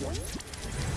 What?